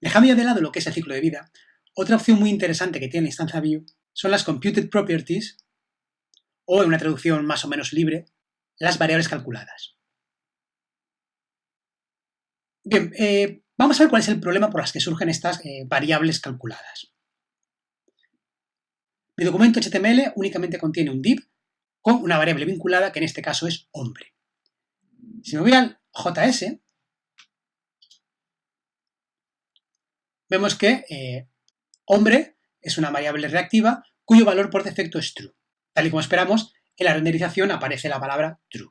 Dejando ya de lado lo que es el ciclo de vida, otra opción muy interesante que tiene Instancia View son las Computed Properties, o en una traducción más o menos libre, las variables calculadas. Bien, eh, vamos a ver cuál es el problema por las que surgen estas eh, variables calculadas. Mi documento HTML únicamente contiene un div con una variable vinculada que en este caso es hombre. Si me voy al JS, vemos que eh, hombre es una variable reactiva cuyo valor por defecto es true. Tal y como esperamos, en la renderización aparece la palabra true.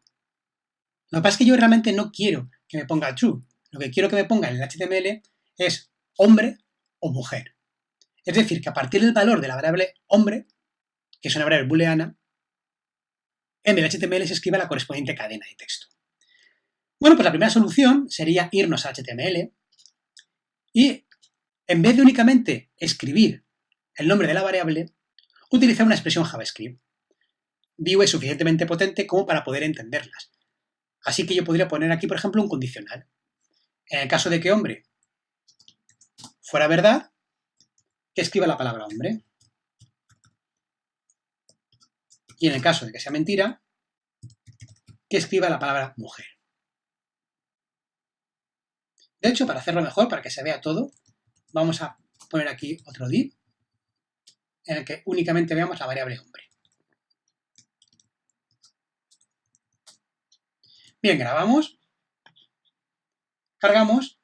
Lo que pasa es que yo realmente no quiero que me ponga true. Lo que quiero que me ponga en el HTML es hombre o mujer. Es decir, que a partir del valor de la variable hombre, que es una variable booleana, en el HTML se escriba la correspondiente cadena de texto. Bueno, pues la primera solución sería irnos a HTML y en vez de únicamente escribir el nombre de la variable, utilizar una expresión JavaScript. Vue es suficientemente potente como para poder entenderlas. Así que yo podría poner aquí, por ejemplo, un condicional. En el caso de que hombre fuera verdad, que escriba la palabra hombre. Y en el caso de que sea mentira, que escriba la palabra mujer. De hecho, para hacerlo mejor, para que se vea todo, vamos a poner aquí otro div en el que únicamente veamos la variable hombre. Bien, grabamos, cargamos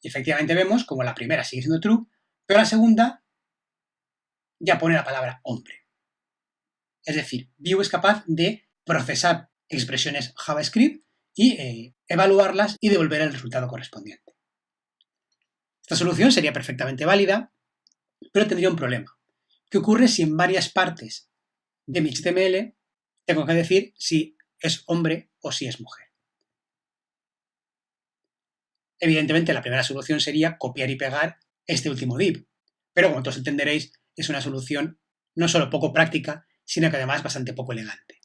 y efectivamente vemos como la primera sigue siendo true, pero la segunda ya pone la palabra hombre. Es decir, Vue es capaz de procesar expresiones JavaScript y eh, evaluarlas y devolver el resultado correspondiente. Esta solución sería perfectamente válida, pero tendría un problema. ¿Qué ocurre si en varias partes de mi HTML tengo que decir si es hombre o si es mujer? Evidentemente, la primera solución sería copiar y pegar este último div, pero como todos entenderéis, es una solución no solo poco práctica, sino que además bastante poco elegante.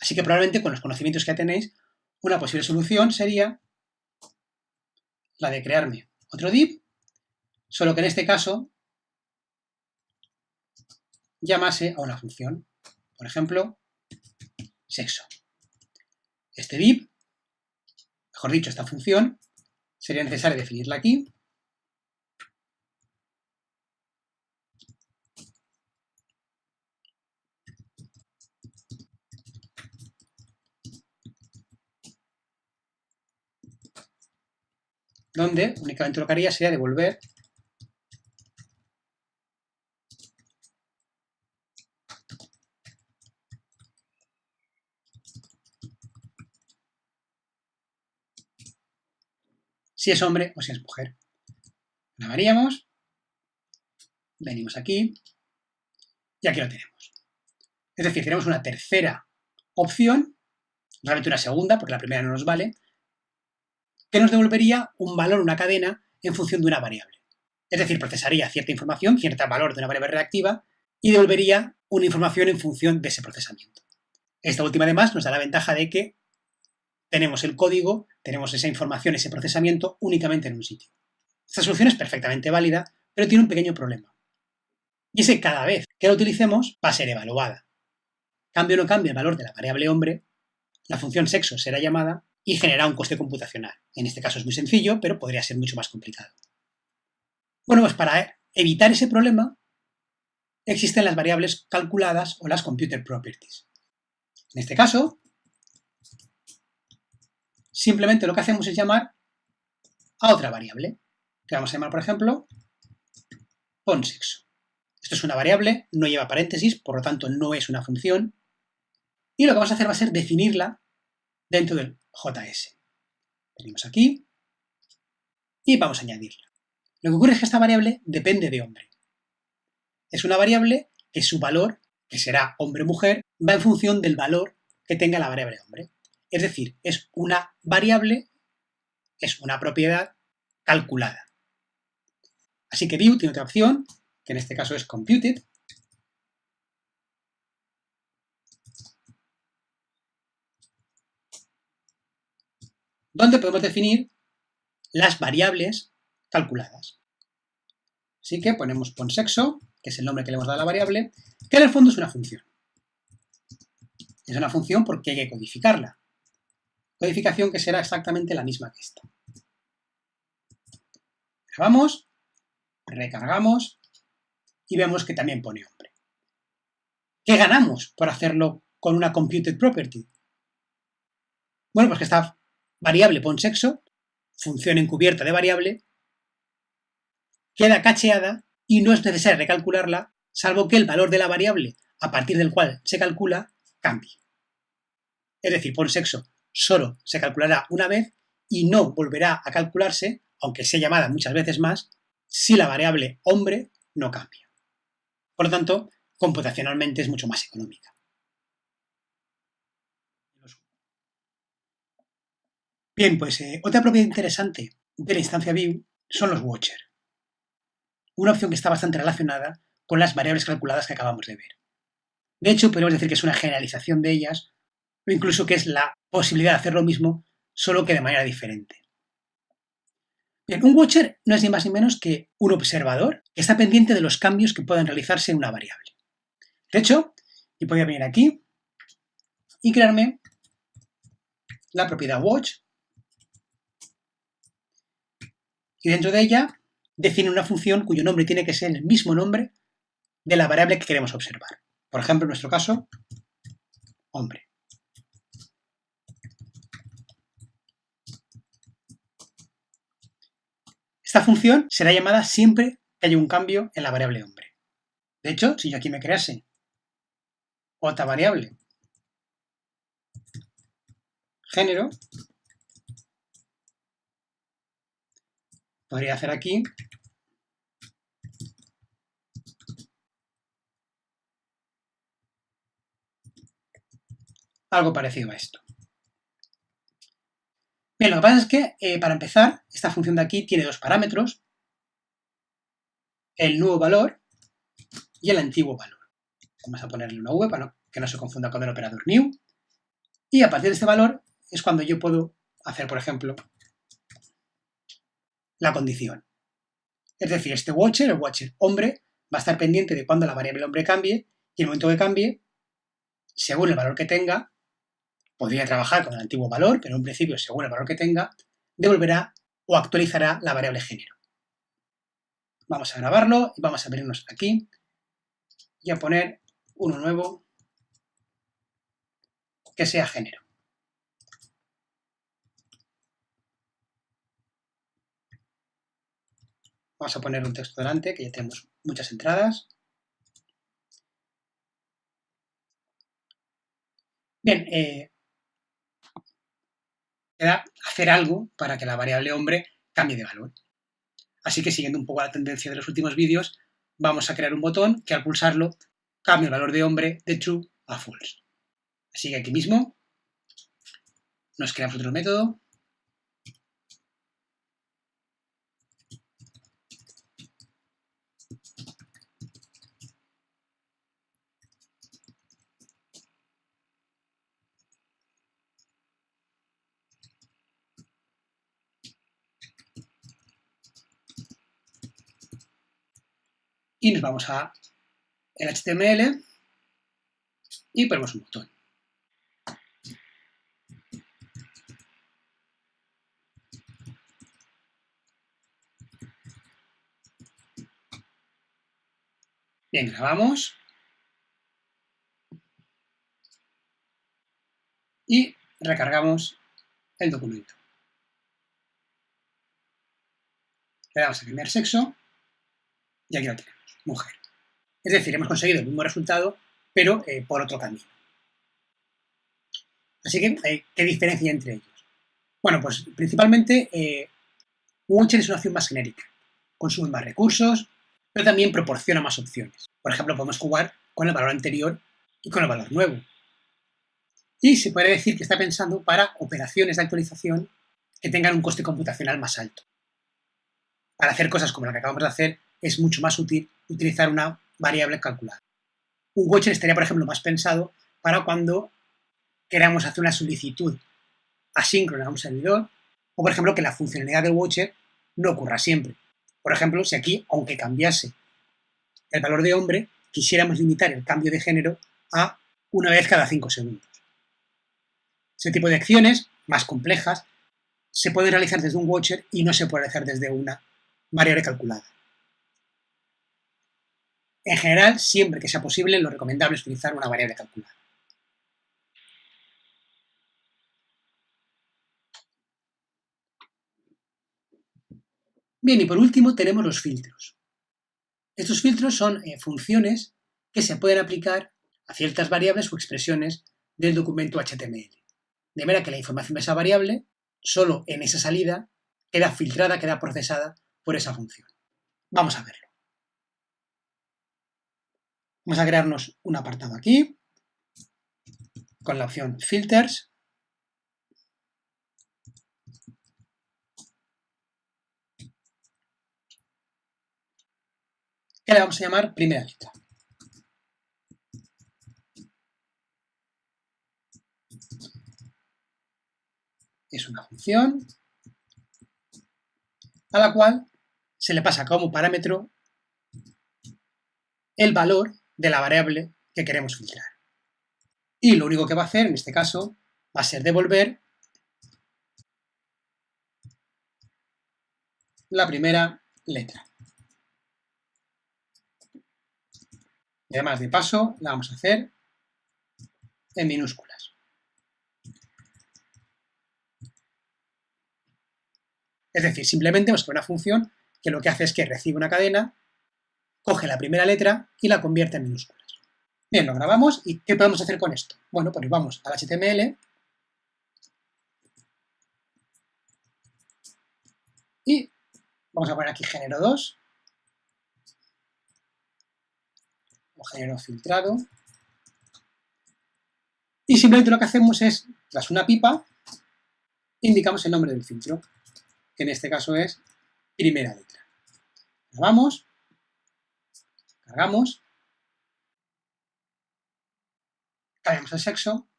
Así que probablemente con los conocimientos que ya tenéis, una posible solución sería la de crearme otro div, solo que en este caso llamase a una función, por ejemplo, sexo. Este div, mejor dicho, esta función, sería necesario definirla aquí, donde únicamente lo que haría sería devolver. Si es hombre o si es mujer. Grabaríamos, venimos aquí. Y aquí lo tenemos. Es decir, tenemos una tercera opción, realmente una segunda, porque la primera no nos vale, que nos devolvería un valor, una cadena, en función de una variable. Es decir, procesaría cierta información, cierto valor de una variable reactiva, y devolvería una información en función de ese procesamiento. Esta última, además, nos da la ventaja de que tenemos el código, tenemos esa información, ese procesamiento únicamente en un sitio. Esta solución es perfectamente válida, pero tiene un pequeño problema. Y es que cada vez que la utilicemos va a ser evaluada. Cambio o no cambie el valor de la variable hombre, la función sexo será llamada y genera un coste computacional. En este caso es muy sencillo, pero podría ser mucho más complicado. Bueno, pues para evitar ese problema existen las variables calculadas o las computer properties. En este caso, simplemente lo que hacemos es llamar a otra variable, que vamos a llamar, por ejemplo, sexo. Esto es una variable, no lleva paréntesis, por lo tanto no es una función, y lo que vamos a hacer va a ser definirla dentro del JS. Venimos aquí y vamos a añadirla. Lo que ocurre es que esta variable depende de hombre. Es una variable que su valor, que será hombre-mujer, va en función del valor que tenga la variable hombre. Es decir, es una variable, es una propiedad calculada. Así que view tiene otra opción, que en este caso es computed, donde podemos definir las variables calculadas. Así que ponemos ponsexo, que es el nombre que le hemos dado a la variable, que en el fondo es una función. Es una función porque hay que codificarla. Codificación que será exactamente la misma que esta. Grabamos, recargamos y vemos que también pone hombre. ¿Qué ganamos por hacerlo con una computed property? Bueno, pues que esta variable ponsexo, función encubierta de variable, queda cacheada y no es necesario recalcularla, salvo que el valor de la variable a partir del cual se calcula cambie. Es decir, ponsexo solo se calculará una vez y no volverá a calcularse, aunque sea llamada muchas veces más, si la variable hombre no cambia. Por lo tanto, computacionalmente es mucho más económica. Bien, pues eh, otra propiedad interesante de la instancia view son los watcher. Una opción que está bastante relacionada con las variables calculadas que acabamos de ver. De hecho, podríamos decir que es una generalización de ellas, o incluso que es la posibilidad de hacer lo mismo, solo que de manera diferente. Bien, un watcher no es ni más ni menos que un observador que está pendiente de los cambios que puedan realizarse en una variable. De hecho, yo podría venir aquí y crearme la propiedad watch y dentro de ella define una función cuyo nombre tiene que ser el mismo nombre de la variable que queremos observar. Por ejemplo, en nuestro caso, hombre. Esta función será llamada siempre que haya un cambio en la variable hombre. De hecho, si yo aquí me crease otra variable, género, podría hacer aquí algo parecido a esto. Bien, lo que pasa es que, eh, para empezar, esta función de aquí tiene dos parámetros, el nuevo valor y el antiguo valor. Vamos a ponerle una v para que no se confunda con el operador new. Y a partir de este valor es cuando yo puedo hacer, por ejemplo, la condición. Es decir, este watcher, el watcher hombre, va a estar pendiente de cuando la variable hombre cambie y el momento que cambie, según el valor que tenga, podría trabajar con el antiguo valor, pero en principio, según el valor que tenga, devolverá o actualizará la variable género. Vamos a grabarlo y vamos a venirnos aquí y a poner uno nuevo que sea género. Vamos a poner un texto delante, que ya tenemos muchas entradas. Bien, eh, queda hacer algo para que la variable hombre cambie de valor. Así que siguiendo un poco la tendencia de los últimos vídeos, vamos a crear un botón que al pulsarlo cambie el valor de hombre de true a false. Así que aquí mismo nos creamos otro método y nos vamos a el HTML y ponemos un botón. Bien, grabamos. Y recargamos el documento. Le damos a cambiar sexo y aquí lo tenemos mujer. Es decir, hemos conseguido el mismo resultado, pero eh, por otro camino. Así que, eh, ¿qué diferencia entre ellos? Bueno, pues principalmente eh, es una opción más genérica. Consume más recursos, pero también proporciona más opciones. Por ejemplo, podemos jugar con el valor anterior y con el valor nuevo. Y se puede decir que está pensando para operaciones de actualización que tengan un coste computacional más alto. Para hacer cosas como la que acabamos de hacer, es mucho más útil utilizar una variable calculada. Un watcher estaría, por ejemplo, más pensado para cuando queramos hacer una solicitud asíncrona a un servidor O, por ejemplo, que la funcionalidad del watcher no ocurra siempre. Por ejemplo, si aquí, aunque cambiase el valor de hombre, quisiéramos limitar el cambio de género a una vez cada 5 segundos. Ese tipo de acciones, más complejas, se pueden realizar desde un watcher y no se puede realizar desde una variable calculada. En general, siempre que sea posible, lo recomendable es utilizar una variable calculada. Bien, y por último tenemos los filtros. Estos filtros son eh, funciones que se pueden aplicar a ciertas variables o expresiones del documento HTML. De manera que la información de esa variable, solo en esa salida, queda filtrada, queda procesada por esa función. Vamos a verlo. Vamos a crearnos un apartado aquí, con la opción Filters, que le vamos a llamar primera letra. Es una función a la cual se le pasa como parámetro el valor de la variable que queremos filtrar. Y lo único que va a hacer, en este caso, va a ser devolver la primera letra. Y además de paso la vamos a hacer en minúsculas. Es decir, simplemente vamos a una función que lo que hace es que recibe una cadena, coge la primera letra y la convierte en minúsculas. Bien, lo grabamos y ¿qué podemos hacer con esto? Bueno, pues vamos al HTML y vamos a poner aquí género 2 género filtrado. Y simplemente lo que hacemos es, tras una pipa, indicamos el nombre del filtro, que en este caso es primera letra. Grabamos, cargamos, cambiamos el sexo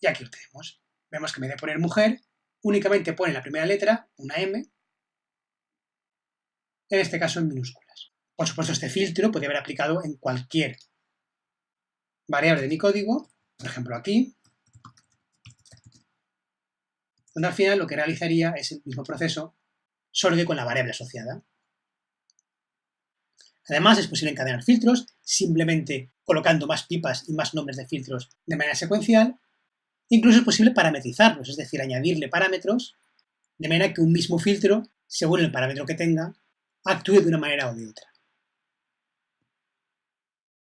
y aquí lo tenemos. Vemos que en vez de poner mujer, únicamente pone la primera letra, una M, en este caso en minúsculas. Por supuesto, este filtro puede haber aplicado en cualquier variable de mi código, por ejemplo aquí, donde al final lo que realizaría es el mismo proceso, solo que con la variable asociada. Además, es posible encadenar filtros simplemente colocando más pipas y más nombres de filtros de manera secuencial. Incluso es posible parametrizarlos, es decir, añadirle parámetros de manera que un mismo filtro, según el parámetro que tenga, actúe de una manera o de otra.